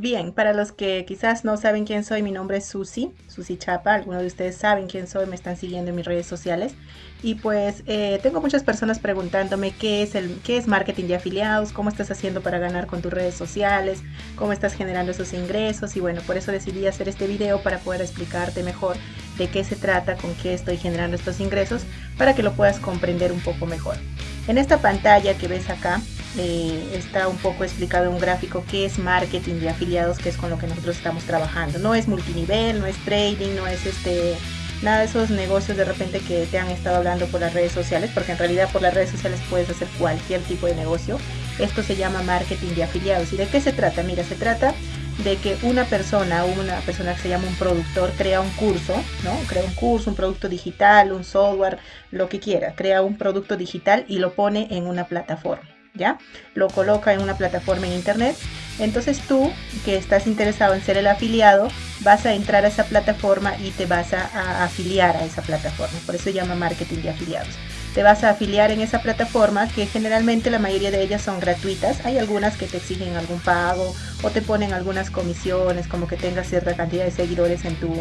Bien, para los que quizás no saben quién soy, mi nombre es Susi, Susi Chapa. Algunos de ustedes saben quién soy, me están siguiendo en mis redes sociales. Y pues eh, tengo muchas personas preguntándome qué es, el, qué es marketing de afiliados, cómo estás haciendo para ganar con tus redes sociales, cómo estás generando esos ingresos. Y bueno, por eso decidí hacer este video para poder explicarte mejor de qué se trata, con qué estoy generando estos ingresos, para que lo puedas comprender un poco mejor. En esta pantalla que ves acá, eh, está un poco explicado en un gráfico qué es marketing de afiliados, que es con lo que nosotros estamos trabajando. No es multinivel, no es trading, no es este nada de esos negocios de repente que te han estado hablando por las redes sociales, porque en realidad por las redes sociales puedes hacer cualquier tipo de negocio. Esto se llama marketing de afiliados. ¿Y de qué se trata? Mira, se trata de que una persona, una persona que se llama un productor, crea un curso, ¿no? Crea un curso, un producto digital, un software, lo que quiera, crea un producto digital y lo pone en una plataforma. ¿Ya? Lo coloca en una plataforma en internet. Entonces tú, que estás interesado en ser el afiliado, vas a entrar a esa plataforma y te vas a, afiliar a esa plataforma. Por eso se llama marketing de afiliados. Te vas a afiliar en esa plataforma que generalmente la mayoría de ellas son gratuitas. Hay algunas que te exigen algún pago o te ponen algunas comisiones como que tengas cierta cantidad de seguidores en, tu,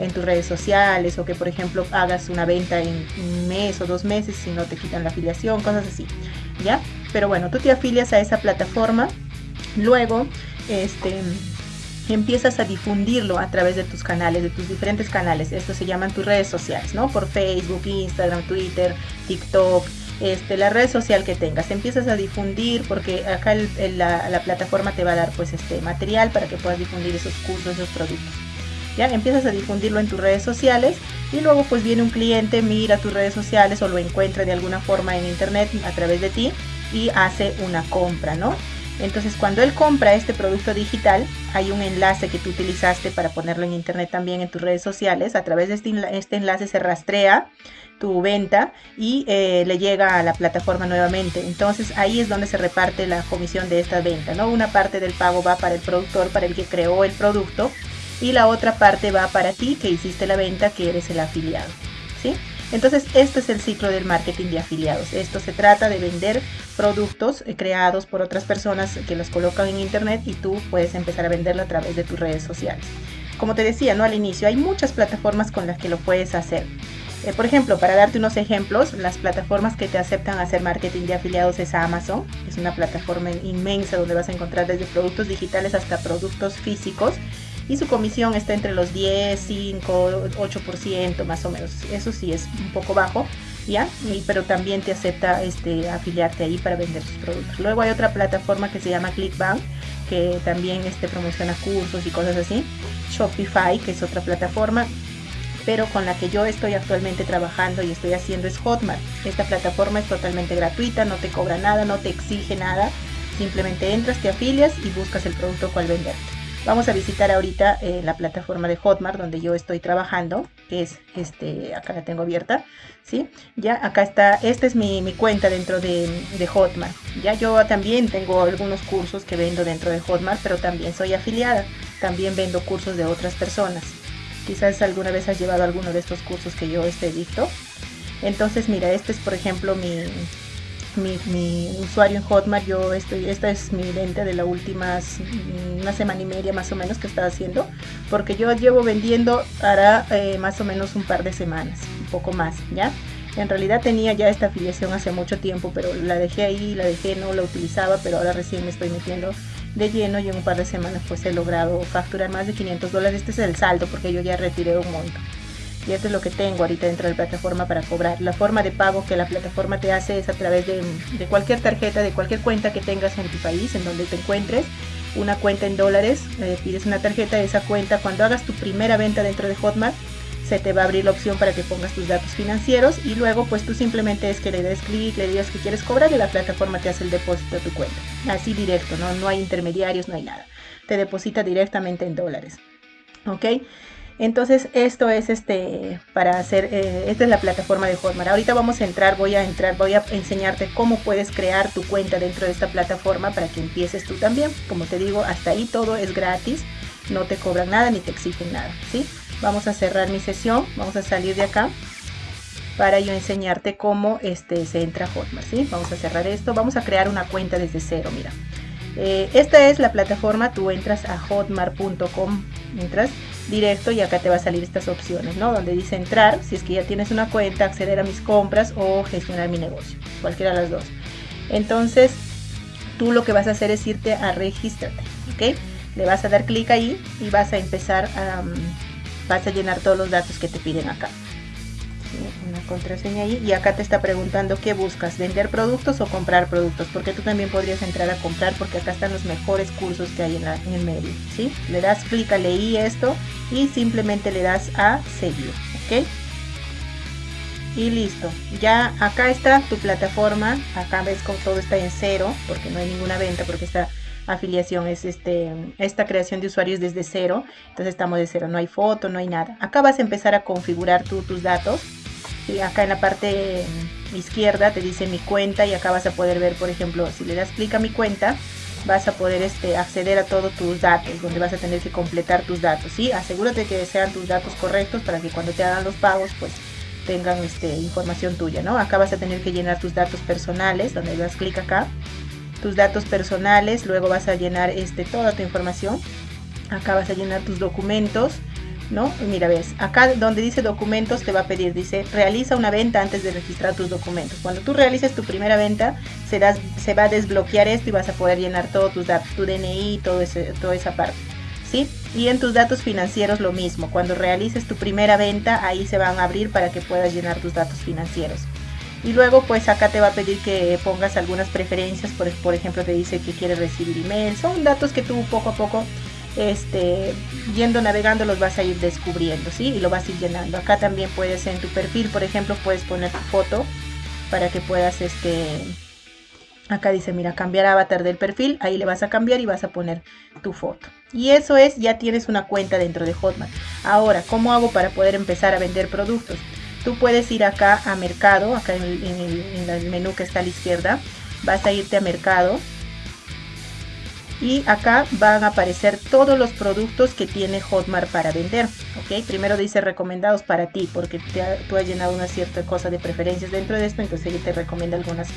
en tus redes sociales o que por ejemplo hagas una venta en un mes o dos meses si no te quitan la afiliación, cosas así. ¿Ya? Pero bueno, tú te afilias a esa plataforma, luego este, empiezas a difundirlo a través de tus canales, de tus diferentes canales. Esto se llaman tus redes sociales, ¿no? Por Facebook, Instagram, Twitter, TikTok, este, la red social que tengas. Empiezas a difundir porque acá la, la, plataforma te va a dar pues este material para que puedas difundir esos cursos, esos productos. Ya empiezas a difundirlo en tus redes sociales y luego pues viene un cliente, mira tus redes sociales o lo encuentra de alguna forma en internet a través de ti y hace una compra, ¿no? Entonces cuando él compra este producto digital, hay un enlace que tú utilizaste para ponerlo en internet también en tus redes sociales. A través de este, este enlace se rastrea tu venta y eh, le llega a la plataforma nuevamente. Entonces ahí es donde se reparte la comisión de esta venta, ¿no? Una parte del pago va para el productor, para el que creó el producto, y la otra parte va para ti que hiciste la venta, que eres el afiliado, ¿sí? Entonces, este es el ciclo del marketing de afiliados. Esto se trata de vender productos eh, creados por otras personas que los colocan en internet y tú puedes empezar a venderlo a través de tus redes sociales. Como te decía, ¿no? Al inicio, hay muchas plataformas con las que lo puedes hacer. Eh, por ejemplo, para darte unos ejemplos, las plataformas que te aceptan hacer marketing de afiliados es Amazon. Es una plataforma inmensa donde vas a encontrar desde productos digitales hasta productos físicos y su comisión está entre los 10, 5, 8% más o menos. Eso sí es un poco bajo, ¿ya? pero también te acepta este, afiliarte ahí para vender tus productos. Luego hay otra plataforma que se llama ClickBank que también este, promociona cursos y cosas así. Shopify, que es otra plataforma, pero con la que yo estoy actualmente trabajando y estoy haciendo es Hotmart. Esta plataforma es totalmente gratuita, no te cobra nada, no te exige nada. Simplemente entras, te afilias y buscas el producto cual venderte. Vamos a visitar ahorita eh, la plataforma de Hotmart donde yo estoy trabajando, que es este, acá la tengo abierta, ¿sí? Ya acá está, esta es mi, cuenta dentro de, de, Hotmart. Ya yo también tengo algunos cursos que vendo dentro de Hotmart, pero también soy afiliada, también vendo cursos de otras personas. Quizás alguna vez has llevado alguno de estos cursos que yo este dicto. Entonces, mira, este es por ejemplo mi, mi, usuario en Hotmart, yo estoy, esta es mi venta de la última una semana y media más o menos que estaba haciendo, porque yo llevo vendiendo para eh, más o menos un par de semanas, un poco más, ¿ya? En realidad tenía ya esta afiliación hace mucho tiempo, pero la dejé ahí, la dejé, no la utilizaba, pero ahora recién me estoy metiendo de lleno y en un par de semanas pues he logrado facturar más de 500 dólares. Este es el saldo porque yo ya retiré un monto y esto es lo que tengo ahorita dentro de la plataforma para cobrar. La forma de pago que la plataforma te hace es a través de, cualquier tarjeta, de cualquier cuenta que tengas en tu país, en donde te encuentres, una cuenta en dólares, eh, pides una tarjeta de esa cuenta, cuando hagas tu primera venta dentro de Hotmart, se te va a abrir la opción para que pongas tus datos financieros y luego pues tú simplemente es que le des clic, le digas que quieres cobrar y la plataforma te hace el depósito de tu cuenta. Así directo, ¿no? no hay intermediarios, no hay nada. Te deposita directamente en dólares. ¿Ok? Entonces esto es este para hacer, eh, esta es la plataforma de Hotmart. Ahorita vamos a entrar, voy a entrar, voy a enseñarte cómo puedes crear tu cuenta dentro de esta plataforma para que empieces tú también. Como te digo, hasta ahí todo es gratis, no te cobran nada ni te exigen nada, ¿sí? Vamos a cerrar mi sesión, vamos a salir de acá para yo enseñarte cómo este, se entra Hotmart, ¿sí? Vamos a cerrar esto, vamos a crear una cuenta desde cero, mira. Eh, esta es la plataforma, tú entras a hotmart.com, entras directo y acá te va a salir estas opciones, ¿no? Donde dice entrar, si es que ya tienes una cuenta, acceder a mis compras o gestionar mi negocio, cualquiera de las dos. Entonces, tú lo que vas a hacer es irte a registrarte, ¿ok? Le vas a dar clic ahí y vas a empezar a, mm, vas a llenar todos los datos que te piden acá una contraseña ahí y acá te está preguntando qué buscas, vender productos o comprar productos, porque tú también podrías entrar a comprar porque acá están los mejores cursos que hay en, el medio, ¿sí? Le das clic a leí esto y simplemente le das a seguir, ¿ok? Y listo, ya acá está tu plataforma, acá ves como todo está en cero, porque no hay ninguna venta, porque esta afiliación es este, esta creación de usuarios desde cero, entonces estamos de cero, no hay foto, no hay nada. Acá vas a empezar a configurar tú tus datos, y acá en la parte izquierda te dice mi cuenta y acá vas a poder ver, por ejemplo, si le das clic a mi cuenta, vas a poder este, acceder a todos tus datos, donde vas a tener que completar tus datos, ¿sí? Asegúrate que sean tus datos correctos para que cuando te hagan los pagos, pues tengan este, información tuya, ¿no? Acá vas a tener que llenar tus datos personales, donde das clic acá, tus datos personales, luego vas a llenar este, toda tu información, acá vas a llenar tus documentos, ¿no? Mira, ves, acá donde dice documentos te va a pedir, dice, realiza una venta antes de registrar tus documentos. Cuando tú realices tu primera venta, se, va a desbloquear esto y vas a poder llenar todos tus datos, tu DNI, todo ese, toda esa parte. ¿Sí? Y en tus datos financieros lo mismo. Cuando realices tu primera venta, ahí se van a abrir para que puedas llenar tus datos financieros. Y luego pues acá te va a pedir que pongas algunas preferencias, por, por ejemplo te dice que quieres recibir email, son datos que tú poco a poco este, yendo navegando los vas a ir descubriendo, ¿sí? Y lo vas a ir llenando. Acá también puedes en tu perfil, por ejemplo, puedes poner tu foto para que puedas, este, acá dice, mira, cambiar avatar del perfil, ahí le vas a cambiar y vas a poner tu foto. Y eso es, ya tienes una cuenta dentro de Hotmart. Ahora, ¿cómo hago para poder empezar a vender productos? Tú puedes ir acá a mercado, acá en el menú que está a la izquierda, vas a irte a mercado y acá van a aparecer todos los productos que tiene Hotmart para vender. ¿ok? Primero dice recomendados para ti porque tú has llenado una cierta cosa de preferencias dentro de esto, entonces ella te recomienda algunas,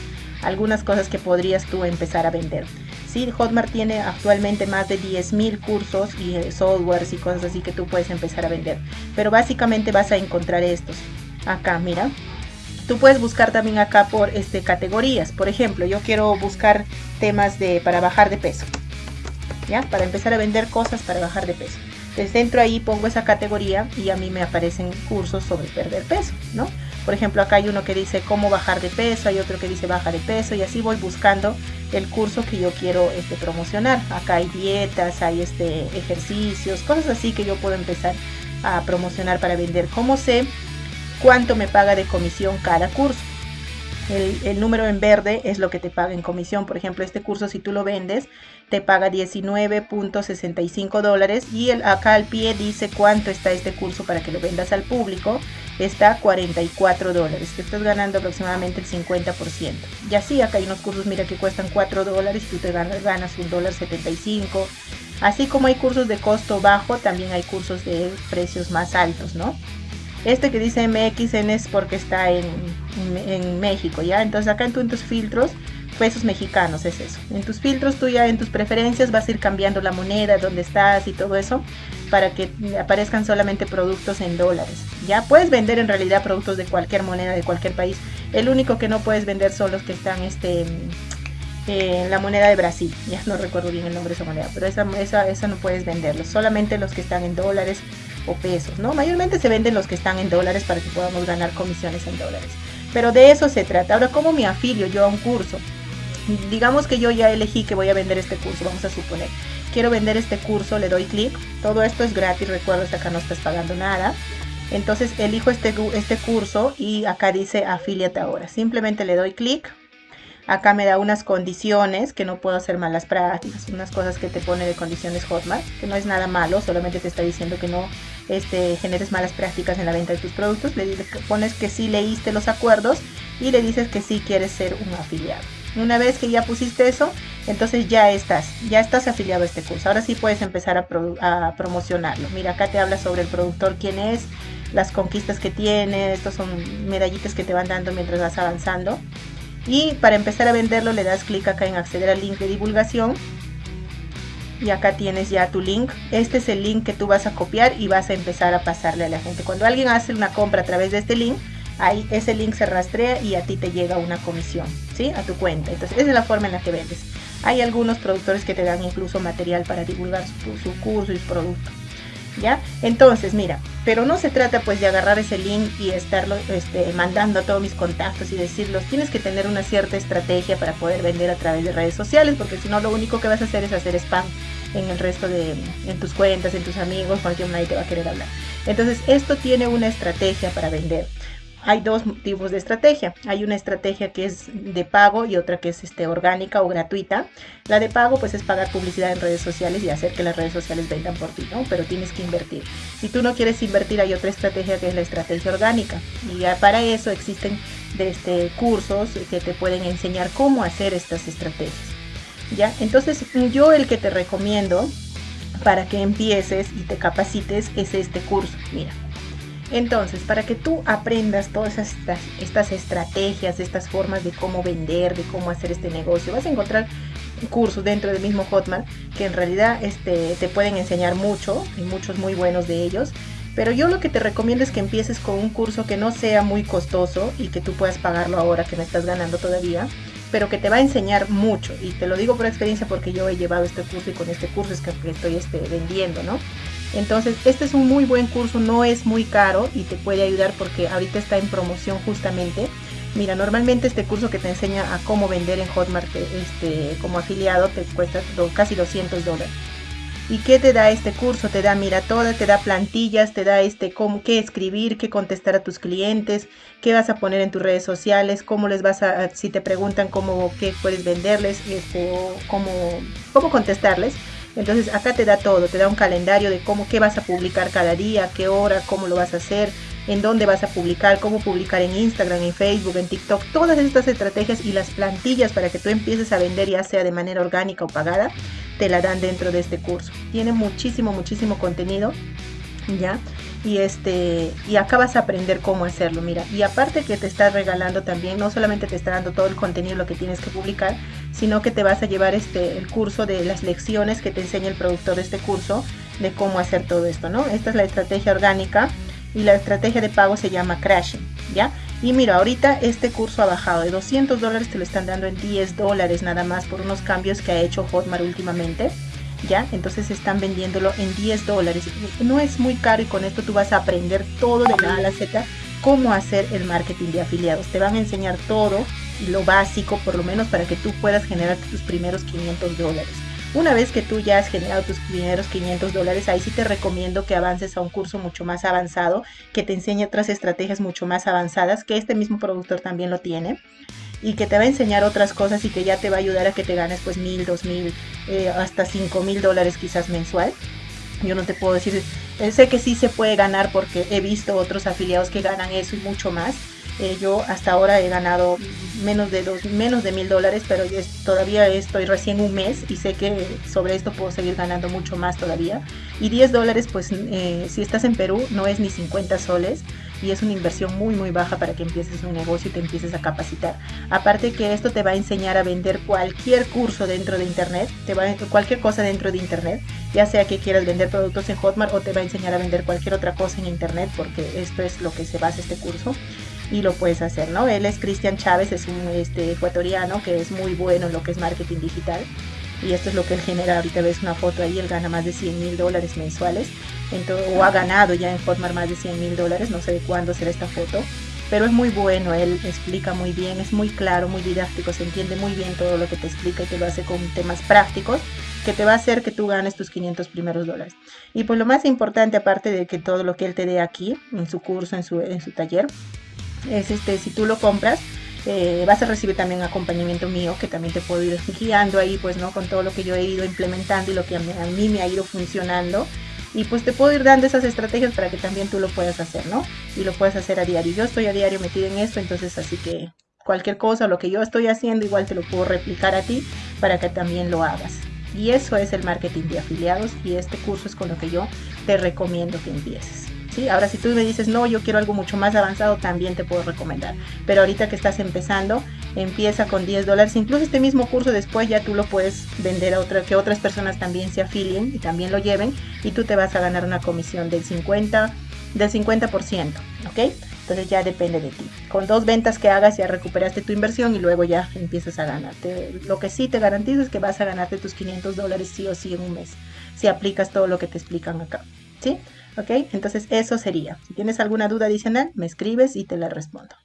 algunas cosas que podrías tú empezar a vender. Sí, Hotmart tiene actualmente más de 10.000 cursos y eh, softwares y cosas así que tú puedes empezar a vender. Pero básicamente vas a encontrar estos. Acá, mira, Tú puedes buscar también acá por este, categorías. Por ejemplo, yo quiero buscar temas de, para bajar de peso. Para empezar a vender cosas para bajar de peso. Entonces dentro ahí pongo esa categoría y a mí me aparecen cursos sobre perder peso, ¿no? Por ejemplo, acá hay uno que dice cómo bajar de peso, hay otro que dice baja de peso y así voy buscando el curso que yo quiero este, promocionar. Acá hay dietas, hay este, ejercicios, cosas así que yo puedo empezar a promocionar para vender. ¿Cómo sé cuánto me paga de comisión cada curso? El, número en verde es lo que te paga en comisión. Por ejemplo, este curso si tú lo vendes, te paga 19.65 dólares y el, acá al pie dice cuánto está este curso para que lo vendas al público. Está 44 dólares. Te estás ganando aproximadamente el 50%. Y así acá hay unos cursos, mira que cuestan 4 dólares y tú te ganas, ganas un dólar 75. Así como hay cursos de costo bajo, también hay cursos de precios más altos, ¿no? Este que dice MXN es porque está en, México, ¿ya? Entonces acá en, en, tus filtros, pesos mexicanos es eso. En tus filtros, tú ya en tus preferencias vas a ir cambiando la moneda, donde estás y todo eso, para que aparezcan solamente productos en dólares. Ya puedes vender en realidad productos de cualquier moneda, de cualquier país. El único que no puedes vender son los que están este, en la moneda de Brasil. Ya no recuerdo bien el nombre de esa moneda, pero esa, esa, esa no puedes venderlos. Solamente los que están en dólares o pesos, ¿no? Mayormente se venden los que están en dólares para que podamos ganar comisiones en dólares. Pero de eso se trata. Ahora, ¿cómo me afilio yo a un curso? Digamos que yo ya elegí que voy a vender este curso, vamos a suponer. Quiero vender este curso, le doy clic. Todo esto es gratis, recuerdo, hasta acá no estás pagando nada. Entonces elijo este, este curso y acá dice afíliate ahora. Simplemente le doy clic Acá me da unas condiciones que no puedo hacer malas prácticas, unas cosas que te pone de condiciones Hotmart, que no es nada malo, solamente te está diciendo que no este, generes malas prácticas en la venta de tus productos. Le pones que sí leíste los acuerdos y le dices que sí quieres ser un afiliado. Una vez que ya pusiste eso, entonces ya estás, ya estás afiliado a este curso. Ahora sí puedes empezar a, a promocionarlo. Mira, acá te habla sobre el productor, quién es, las conquistas que tiene, estos son medallitas que te van dando mientras vas avanzando. Y para empezar a venderlo le das clic acá en acceder al link de divulgación y acá tienes ya tu link. Este es el link que tú vas a copiar y vas a empezar a pasarle a la gente. Cuando alguien hace una compra a través de este link, ahí ese link se rastrea y a ti te llega una comisión, ¿sí? A tu cuenta. Entonces, esa es la forma en la que vendes. Hay algunos productores que te dan incluso material para divulgar su, curso y su producto. ¿Ya? Entonces, mira, pero no se trata pues de agarrar ese link y estarlo este, mandando a todos mis contactos y decirlos. Tienes que tener una cierta estrategia para poder vender a través de redes sociales, porque si no lo único que vas a hacer es hacer spam en el resto de, en tus cuentas, en tus amigos, cualquier nadie te va a querer hablar. Entonces, esto tiene una estrategia para vender hay dos tipos de estrategia. Hay una estrategia que es de pago y otra que es este, orgánica o gratuita. La de pago pues es pagar publicidad en redes sociales y hacer que las redes sociales vendan por ti, ¿no? Pero tienes que invertir. Si tú no quieres invertir hay otra estrategia que es la estrategia orgánica. Y para eso existen este, cursos que te pueden enseñar cómo hacer estas estrategias. ¿Ya? Entonces yo el que te recomiendo para que empieces y te capacites es este curso. Mira, entonces, para que tú aprendas todas estas, estrategias, estas formas de cómo vender, de cómo hacer este negocio, vas a encontrar cursos dentro del mismo Hotmart que en realidad este, te pueden enseñar mucho y muchos muy buenos de ellos. Pero yo lo que te recomiendo es que empieces con un curso que no sea muy costoso y que tú puedas pagarlo ahora que no estás ganando todavía, pero que te va a enseñar mucho. Y te lo digo por experiencia porque yo he llevado este curso y con este curso es que estoy este, vendiendo, ¿no? Entonces, este es un muy buen curso, no es muy caro y te puede ayudar porque ahorita está en promoción justamente. Mira, normalmente este curso que te enseña a cómo vender en Hotmart este, como afiliado te cuesta casi 200 dólares. ¿Y qué te da este curso? Te da, mira, toda, te da plantillas, te da este cómo, qué escribir, qué contestar a tus clientes, qué vas a poner en tus redes sociales, cómo les vas a, si te preguntan cómo, qué puedes venderles, este, cómo, cómo contestarles entonces acá te da todo, te da un calendario de cómo, qué vas a publicar cada día, qué hora, cómo lo vas a hacer, en dónde vas a publicar, cómo publicar en Instagram, en Facebook, en TikTok, todas estas estrategias y las plantillas para que tú empieces a vender ya sea de manera orgánica o pagada, te la dan dentro de este curso. Tiene muchísimo, muchísimo contenido, ¿ya? Y este y acá vas a aprender cómo hacerlo mira. Y aparte que te está regalando también no solamente te está dando todo el contenido lo que tienes que publicar sino que te vas a llevar este el curso de las lecciones que te enseña el productor de este curso de cómo hacer todo esto no esta es la estrategia orgánica y la estrategia de pago se llama crashing ya y mira ahorita este curso ha bajado de 200 dólares te lo están dando en 10 dólares nada más por unos cambios que ha hecho Hotmart últimamente ¿ya? Entonces están vendiéndolo en 10 dólares. No es muy caro y con esto tú vas a aprender todo de la A a Z cómo hacer el marketing de afiliados. Te van a enseñar todo, lo básico por lo menos para que tú puedas generar tus primeros 500 dólares. Una vez que tú ya has generado tus primeros 500 dólares, ahí sí te recomiendo que avances a un curso mucho más avanzado, que te enseñe otras estrategias mucho más avanzadas, que este mismo productor también lo tiene y que te va a enseñar otras cosas y que ya te va a ayudar a que te ganes pues mil, dos mil, eh, hasta cinco mil dólares quizás mensual. Yo no te puedo decir, eh, sé que sí se puede ganar porque he visto otros afiliados que ganan eso y mucho más. Eh, yo hasta ahora he ganado menos de dos, menos de mil dólares, pero todavía estoy recién un mes y sé que sobre esto puedo seguir ganando mucho más todavía. Y 10 dólares, pues si estás en Perú, no es ni 50 soles y es una inversión muy muy baja para que empieces un negocio y te empieces a capacitar. Aparte que esto te va a enseñar a vender cualquier curso dentro de internet, te va cualquier cosa dentro de internet, ya sea que quieras vender productos en Hotmart o te va a enseñar a vender cualquier otra cosa en internet porque esto es lo que se basa este curso y lo puedes hacer, ¿no? Él es Cristian Chávez, es un este, ecuatoriano que es muy bueno en lo que es marketing digital y esto es lo que él genera. Ahorita ves una foto ahí, él gana más de 100 mil dólares mensuales o ha ganado ya en Hotmart más de 100 mil dólares, no sé de cuándo será esta foto, pero es muy bueno, él explica muy bien, es muy claro, muy didáctico, se entiende muy bien todo lo que te explica y te lo hace con temas prácticos que te va a hacer que tú ganes tus 500 primeros dólares. Y pues lo más importante, aparte de que todo lo que él te dé aquí, en su curso, en su, en su taller, es este, si tú lo compras, eh, vas a recibir también acompañamiento mío que también te puedo ir guiando ahí pues no con todo lo que yo he ido implementando y lo que a mí me ha ido funcionando y pues te puedo ir dando esas estrategias para que también tú lo puedas hacer, ¿no? Y lo puedes hacer a diario. Yo estoy a diario metida en esto, entonces así que cualquier cosa, lo que yo estoy haciendo, igual te lo puedo replicar a ti para que también lo hagas. Y eso es el marketing de afiliados y este curso es con lo que yo te recomiendo que empieces. ¿Sí? Ahora si tú me dices, no, yo quiero algo mucho más avanzado, también te puedo recomendar. Pero ahorita que estás empezando, empieza con 10 dólares. Incluso este mismo curso después ya tú lo puedes vender a otra, que otras personas también se afilien y también lo lleven y tú te vas a ganar una comisión del 50, del 50%, ¿ok? Entonces ya depende de ti. Con dos ventas que hagas ya recuperaste tu inversión y luego ya empiezas a ganarte. Lo que sí te garantizo es que vas a ganarte tus 500 dólares sí o sí en un mes, si aplicas todo lo que te explican acá, ¿sí? ¿Ok? Entonces eso sería. Si tienes alguna duda adicional, me escribes y te la respondo.